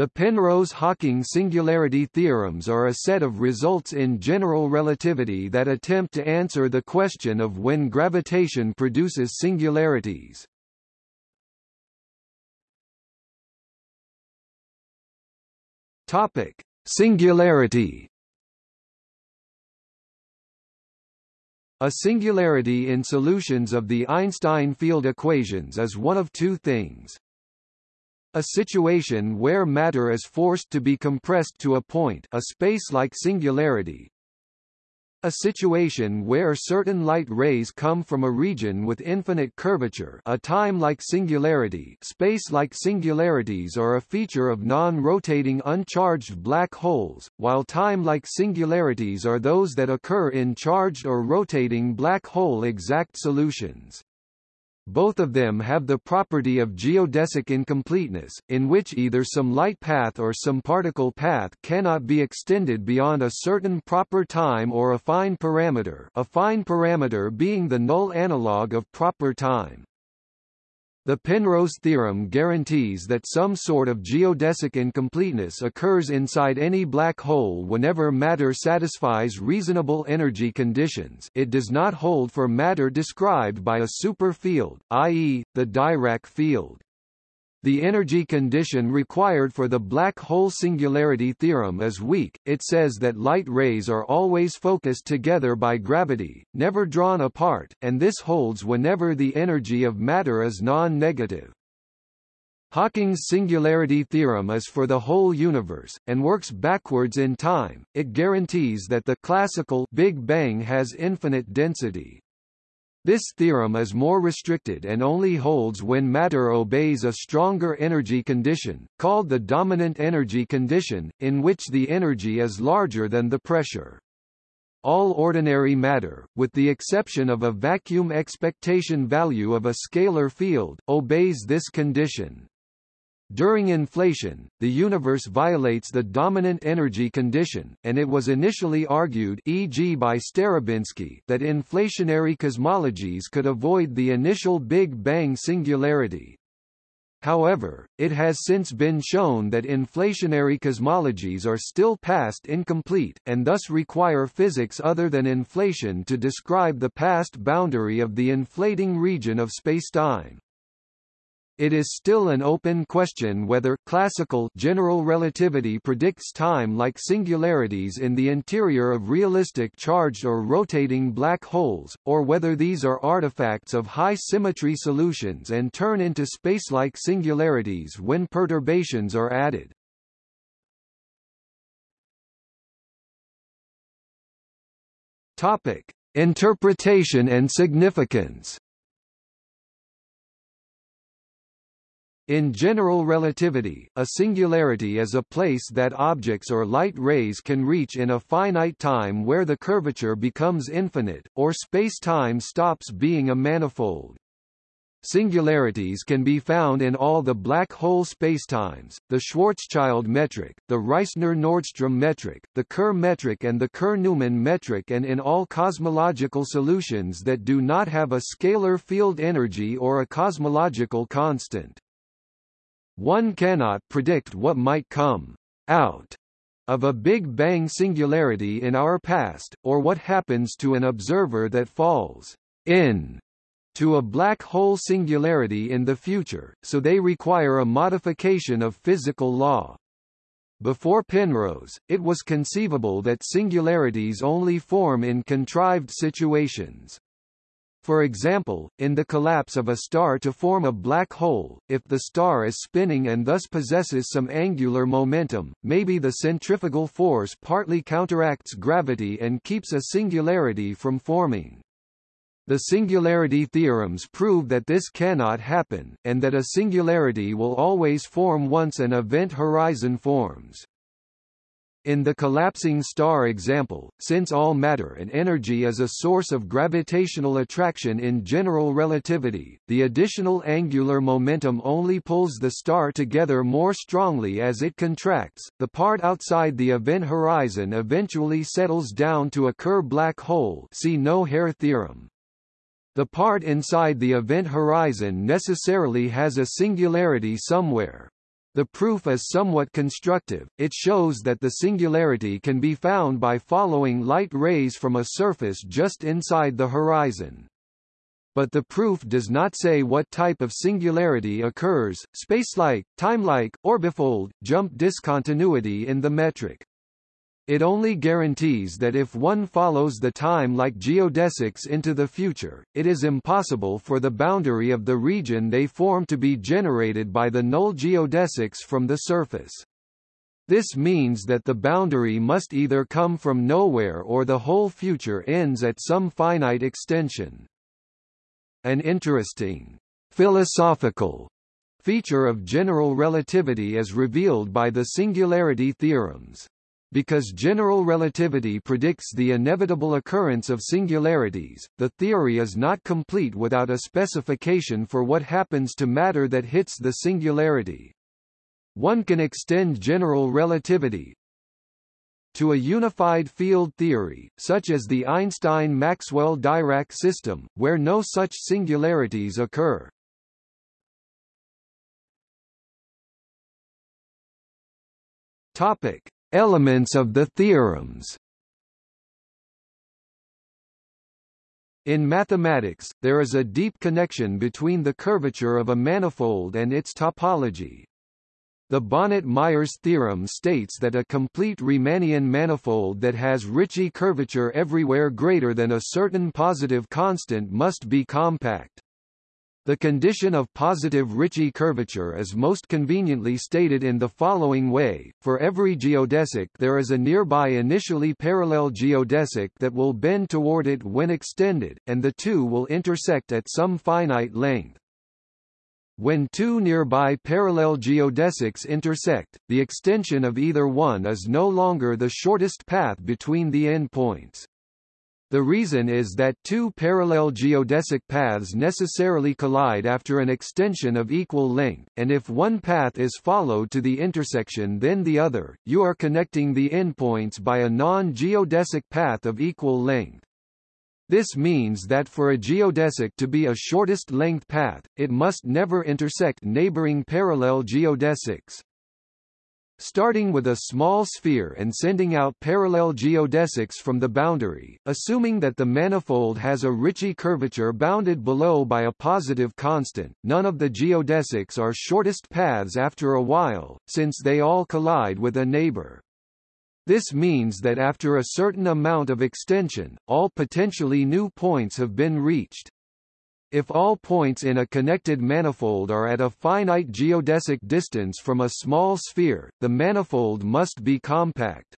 The Penrose-Hawking singularity theorems are a set of results in general relativity that attempt to answer the question of when gravitation produces singularities. Topic: Singularity. A singularity in solutions of the Einstein field equations is one of two things. A situation where matter is forced to be compressed to a point a space-like singularity, a situation where certain light rays come from a region with infinite curvature a time-like singularity space-like singularities are a feature of non-rotating uncharged black holes, while time-like singularities are those that occur in charged or rotating black hole exact solutions. Both of them have the property of geodesic incompleteness, in which either some light path or some particle path cannot be extended beyond a certain proper time or affine parameter affine parameter being the null analog of proper time. The Penrose theorem guarantees that some sort of geodesic incompleteness occurs inside any black hole whenever matter satisfies reasonable energy conditions it does not hold for matter described by a superfield, i.e., the Dirac field. The energy condition required for the black hole singularity theorem is weak, it says that light rays are always focused together by gravity, never drawn apart, and this holds whenever the energy of matter is non-negative. Hawking's singularity theorem is for the whole universe, and works backwards in time, it guarantees that the classical Big Bang has infinite density. This theorem is more restricted and only holds when matter obeys a stronger energy condition, called the dominant energy condition, in which the energy is larger than the pressure. All ordinary matter, with the exception of a vacuum expectation value of a scalar field, obeys this condition. During inflation, the universe violates the dominant energy condition, and it was initially argued e.g. by Starobinsky that inflationary cosmologies could avoid the initial Big Bang singularity. However, it has since been shown that inflationary cosmologies are still past incomplete, and thus require physics other than inflation to describe the past boundary of the inflating region of spacetime. It is still an open question whether classical general relativity predicts time-like singularities in the interior of realistic charged or rotating black holes, or whether these are artifacts of high-symmetry solutions and turn into space-like singularities when perturbations are added. Topic: Interpretation and significance. In general relativity, a singularity is a place that objects or light rays can reach in a finite time where the curvature becomes infinite, or space-time stops being a manifold. Singularities can be found in all the black hole spacetimes, the Schwarzschild metric, the Reissner-Nordström metric, the Kerr metric and the Kerr-Newman metric and in all cosmological solutions that do not have a scalar field energy or a cosmological constant. One cannot predict what might come out of a Big Bang singularity in our past, or what happens to an observer that falls in to a black hole singularity in the future, so they require a modification of physical law. Before Penrose, it was conceivable that singularities only form in contrived situations. For example, in the collapse of a star to form a black hole, if the star is spinning and thus possesses some angular momentum, maybe the centrifugal force partly counteracts gravity and keeps a singularity from forming. The singularity theorems prove that this cannot happen, and that a singularity will always form once an event horizon forms. In the collapsing star example, since all matter and energy is a source of gravitational attraction in general relativity, the additional angular momentum only pulls the star together more strongly as it contracts. The part outside the event horizon eventually settles down to a Kerr black hole. See no-hair theorem. The part inside the event horizon necessarily has a singularity somewhere. The proof is somewhat constructive, it shows that the singularity can be found by following light rays from a surface just inside the horizon. But the proof does not say what type of singularity occurs, spacelike, timelike, orbifold, jump discontinuity in the metric. It only guarantees that if one follows the time like geodesics into the future, it is impossible for the boundary of the region they form to be generated by the null geodesics from the surface. This means that the boundary must either come from nowhere or the whole future ends at some finite extension. An interesting philosophical feature of general relativity is revealed by the singularity theorems. Because general relativity predicts the inevitable occurrence of singularities, the theory is not complete without a specification for what happens to matter that hits the singularity. One can extend general relativity to a unified field theory, such as the Einstein-Maxwell-Dirac system, where no such singularities occur. Topic: Elements of the theorems In mathematics, there is a deep connection between the curvature of a manifold and its topology. The Bonnet-Myers theorem states that a complete Riemannian manifold that has Ricci curvature everywhere greater than a certain positive constant must be compact. The condition of positive Ricci curvature is most conveniently stated in the following way, for every geodesic there is a nearby initially parallel geodesic that will bend toward it when extended, and the two will intersect at some finite length. When two nearby parallel geodesics intersect, the extension of either one is no longer the shortest path between the endpoints. The reason is that two parallel geodesic paths necessarily collide after an extension of equal length, and if one path is followed to the intersection then the other, you are connecting the endpoints by a non-geodesic path of equal length. This means that for a geodesic to be a shortest length path, it must never intersect neighboring parallel geodesics. Starting with a small sphere and sending out parallel geodesics from the boundary, assuming that the manifold has a Ricci curvature bounded below by a positive constant, none of the geodesics are shortest paths after a while, since they all collide with a neighbor. This means that after a certain amount of extension, all potentially new points have been reached. If all points in a connected manifold are at a finite geodesic distance from a small sphere, the manifold must be compact.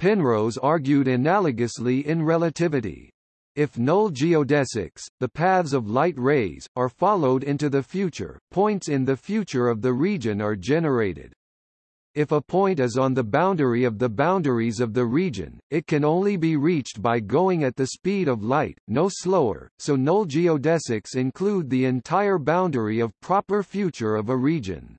Penrose argued analogously in relativity. If null geodesics, the paths of light rays, are followed into the future, points in the future of the region are generated. If a point is on the boundary of the boundaries of the region, it can only be reached by going at the speed of light, no slower, so null geodesics include the entire boundary of proper future of a region.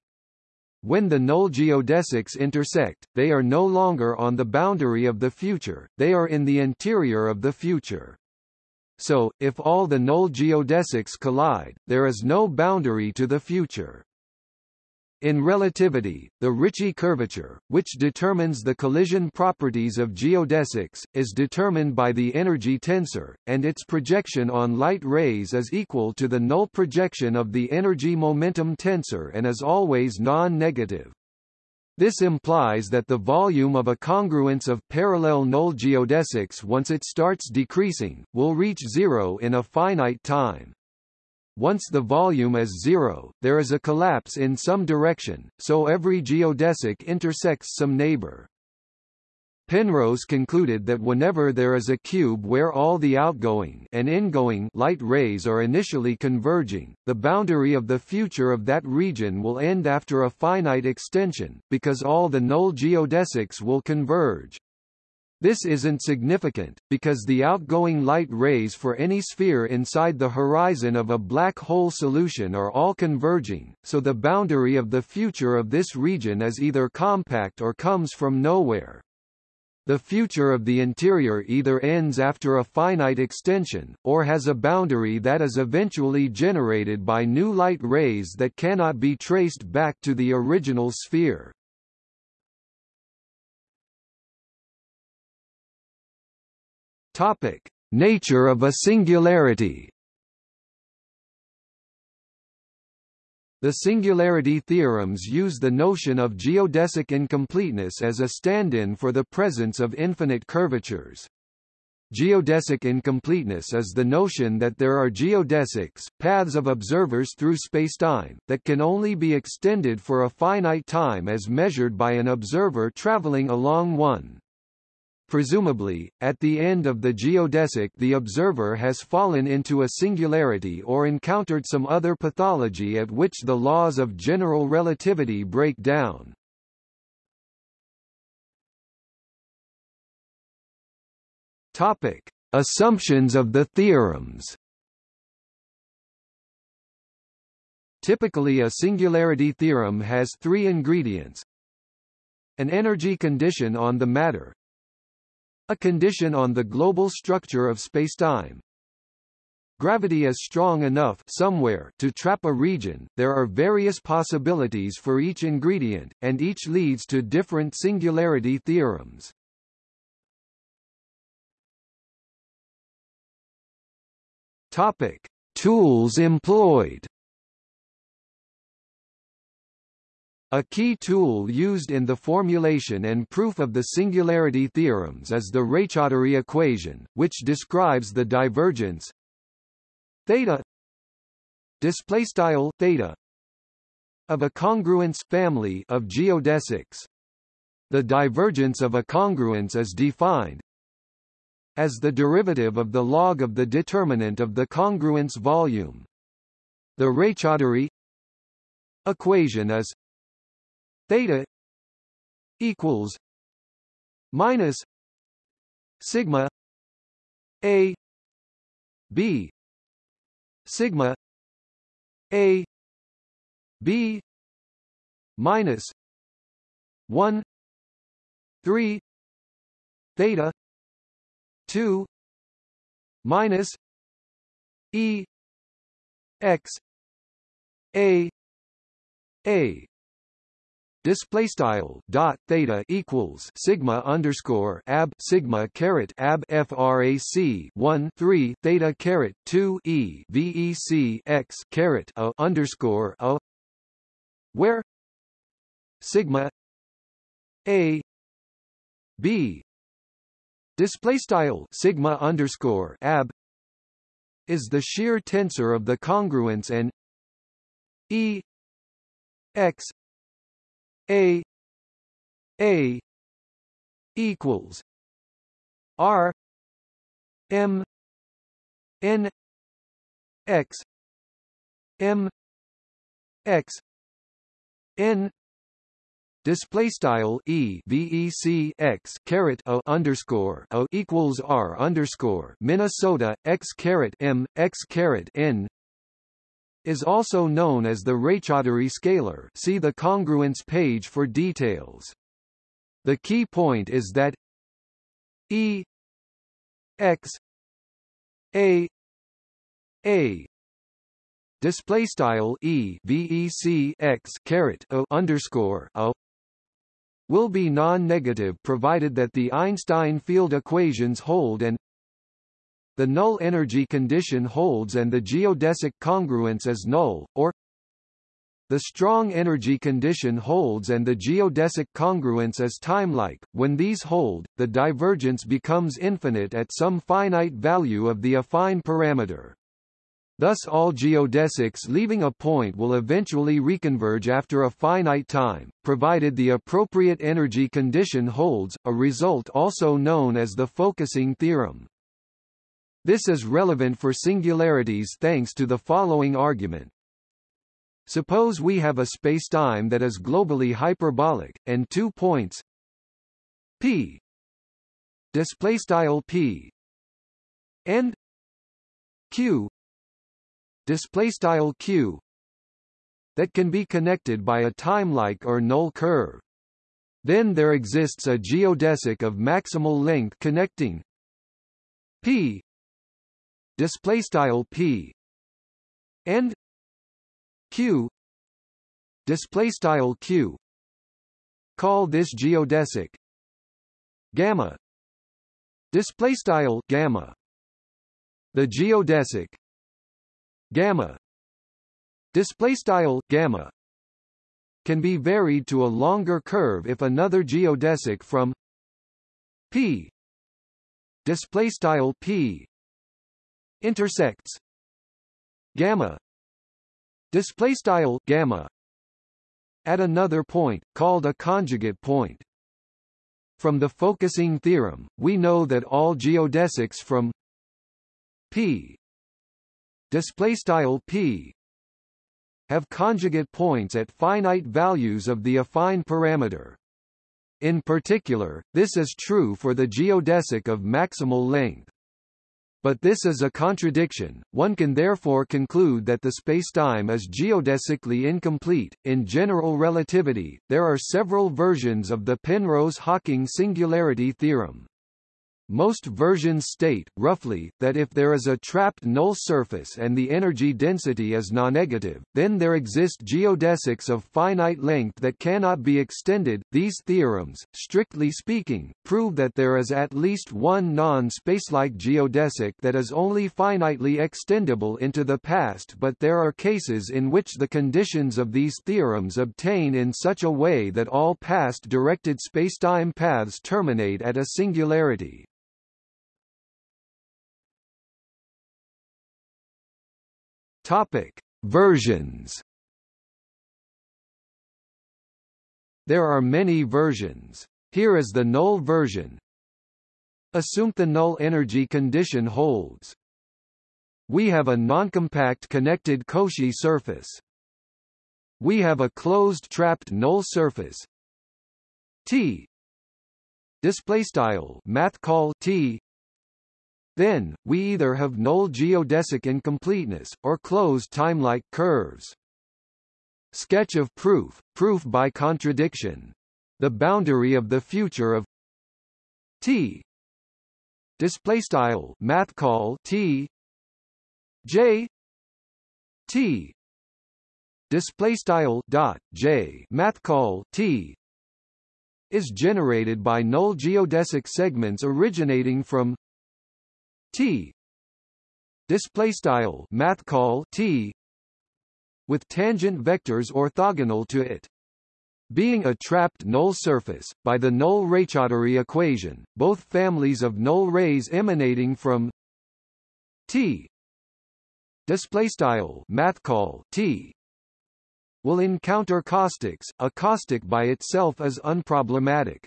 When the null geodesics intersect, they are no longer on the boundary of the future, they are in the interior of the future. So, if all the null geodesics collide, there is no boundary to the future. In relativity, the Ricci curvature, which determines the collision properties of geodesics, is determined by the energy tensor, and its projection on light rays is equal to the null projection of the energy-momentum tensor and is always non-negative. This implies that the volume of a congruence of parallel null geodesics once it starts decreasing, will reach zero in a finite time. Once the volume is zero, there is a collapse in some direction, so every geodesic intersects some neighbor. Penrose concluded that whenever there is a cube where all the outgoing and ingoing light rays are initially converging, the boundary of the future of that region will end after a finite extension, because all the null geodesics will converge. This isn't significant, because the outgoing light rays for any sphere inside the horizon of a black hole solution are all converging, so the boundary of the future of this region is either compact or comes from nowhere. The future of the interior either ends after a finite extension, or has a boundary that is eventually generated by new light rays that cannot be traced back to the original sphere. Topic: Nature of a singularity. The singularity theorems use the notion of geodesic incompleteness as a stand-in for the presence of infinite curvatures. Geodesic incompleteness is the notion that there are geodesics, paths of observers through spacetime, that can only be extended for a finite time as measured by an observer traveling along one. Presumably, at the end of the geodesic the observer has fallen into a singularity or encountered some other pathology at which the laws of general relativity break down. Topic: Assumptions of the theorems. Typically a singularity theorem has three ingredients. An energy condition on the matter, a condition on the global structure of spacetime. Gravity is strong enough somewhere to trap a region. There are various possibilities for each ingredient, and each leads to different singularity theorems. Topic: Tools employed. A key tool used in the formulation and proof of the singularity theorems is the Raychaudhuri equation, which describes the divergence theta displaystyle theta of a congruence family of geodesics. The divergence of a congruence is defined as the derivative of the log of the determinant of the congruence volume. The Raychaudhuri equation is theta equals minus sigma a b sigma a b minus 1 3 theta 2 minus e x a a display style dot theta equals sigma underscore ab sigma caret ab frac 1 3 theta caret 2 e vec x caret a underscore a. Where? Sigma a b. Display style sigma underscore ab is the shear tensor of the congruence and e x a A equals R M N X M X N Display style e vec x caret a underscore a equals r underscore Minnesota x caret m x caret n is also known as the Raychaudhuri scalar see the congruence page for details. The key point is that E x a a display style e caret o underscore a will be non-negative provided that the Einstein field equations hold and the null energy condition holds and the geodesic congruence is null, or the strong energy condition holds and the geodesic congruence is timelike. When these hold, the divergence becomes infinite at some finite value of the affine parameter. Thus all geodesics leaving a point will eventually reconverge after a finite time, provided the appropriate energy condition holds, a result also known as the focusing theorem. This is relevant for singularities thanks to the following argument. Suppose we have a spacetime that is globally hyperbolic, and two points. P. Displaystyle p. And q. Displaystyle q. That can be connected by a timelike or null curve. Then there exists a geodesic of maximal length connecting p display style p. And q. Display style q. Call this geodesic. Gamma. Display style gamma. The geodesic. Gamma. Display style gamma. Can be varied to a longer curve if another geodesic from p. Display style p intersects gamma display style gamma at another point called a conjugate point from the focusing theorem we know that all geodesics from p display style p have conjugate points at finite values of the affine parameter. In particular, this is true for the geodesic of maximal length. But this is a contradiction. One can therefore conclude that the spacetime is geodesically incomplete. In general relativity, there are several versions of the Penrose-Hawking singularity theorem. Most versions state, roughly, that if there is a trapped null surface and the energy density is non-negative, then there exist geodesics of finite length that cannot be extended. These theorems, strictly speaking, prove that there is at least one non-spacelike geodesic that is only finitely extendable into the past but there are cases in which the conditions of these theorems obtain in such a way that all past-directed spacetime paths terminate at a singularity. Topic: Versions. There are many versions. Here is the null version. Assume the null energy condition holds. We have a noncompact connected Cauchy surface. We have a closed trapped null surface T display style math call T then, we either have null geodesic incompleteness, or closed timelike curves. Sketch of proof, proof by contradiction. The boundary of the future of T. Display style math call T. J. T. Display style dot J math call T. Is generated by null geodesic segments originating from T display style math call T with tangent vectors orthogonal to it. Being a trapped null surface, by the null Raychaudhuri equation, both families of null rays emanating from T display style math call T will encounter caustics. A caustic by itself is unproblematic.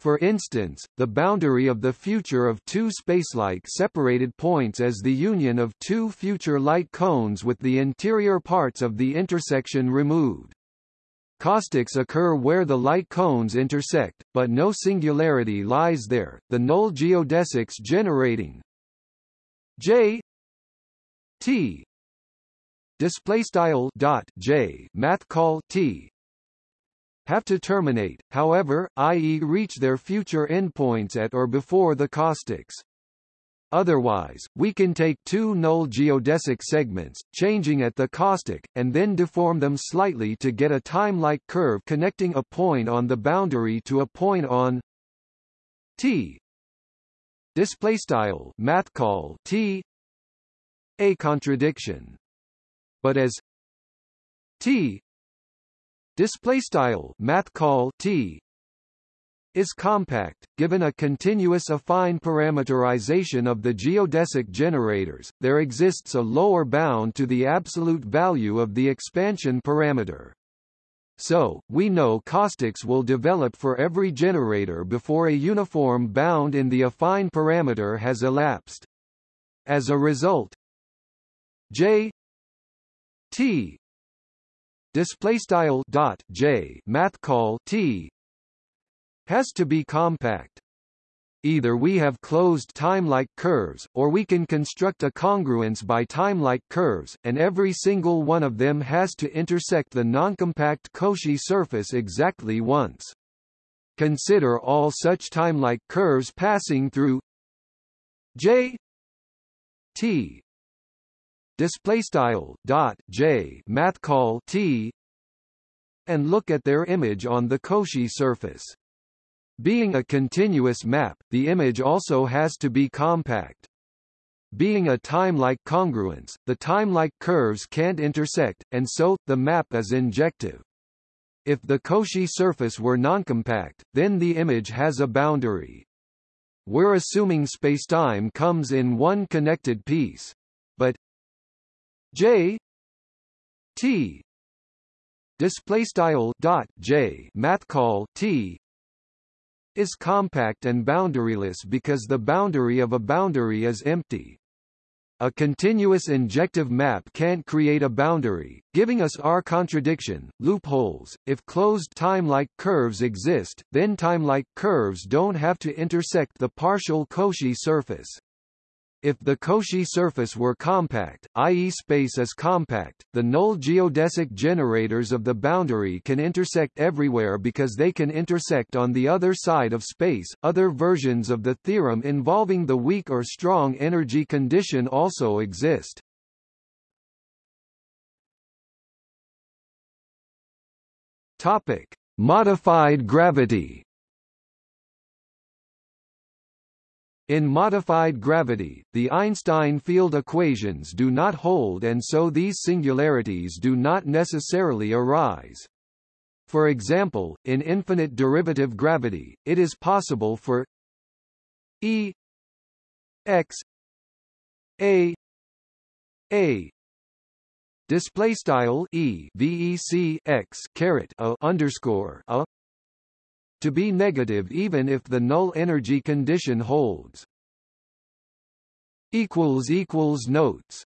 For instance, the boundary of the future of two spacelike separated points is the union of two future light cones with the interior parts of the intersection removed. Caustics occur where the light cones intersect, but no singularity lies there. The null geodesics generating J T display style dot J math call T have to terminate, however, i.e. reach their future endpoints at or before the caustics. Otherwise, we can take two null geodesic segments, changing at the caustic, and then deform them slightly to get a time-like curve connecting a point on the boundary to a point on t. Display style math call t a contradiction, but as t display style math call t is compact given a continuous affine parameterization of the geodesic generators there exists a lower bound to the absolute value of the expansion parameter so, we know caustics will develop for every generator before a uniform bound in the affine parameter has elapsed. As a result, J T display style dot j math call t has to be compact either we have closed time-like curves, or we can construct a congruence by time-like curves, and every single one of them has to intersect the noncompact Cauchy surface exactly once. Consider all such timelike curves passing through J T display style dot J math call T and look at their image on the Cauchy surface. Being a continuous map, the image also has to be compact. Being a time-like congruence, the time-like curves can't intersect, and so, the map is injective. If the Cauchy surface were noncompact, then the image has a boundary. We're assuming spacetime comes in one connected piece. But J T display style dot J math call T is compact and boundaryless because the boundary of a boundary is empty. A continuous injective map can't create a boundary, giving us our contradiction, loopholes. If closed time-like curves exist, then time-like curves don't have to intersect the partial Cauchy surface. If the Cauchy surface were compact, i.e. space is compact, the null geodesic generators of the boundary can intersect everywhere because they can intersect on the other side of space. Other versions of the theorem involving the weak or strong energy condition also exist. Topic: Modified gravity. In modified gravity, the Einstein field equations do not hold and so these singularities do not necessarily arise. For example, in infinite derivative gravity, it is possible for E x a a display style e vec x caret a underscore a to be negative even if the null energy condition holds. Notes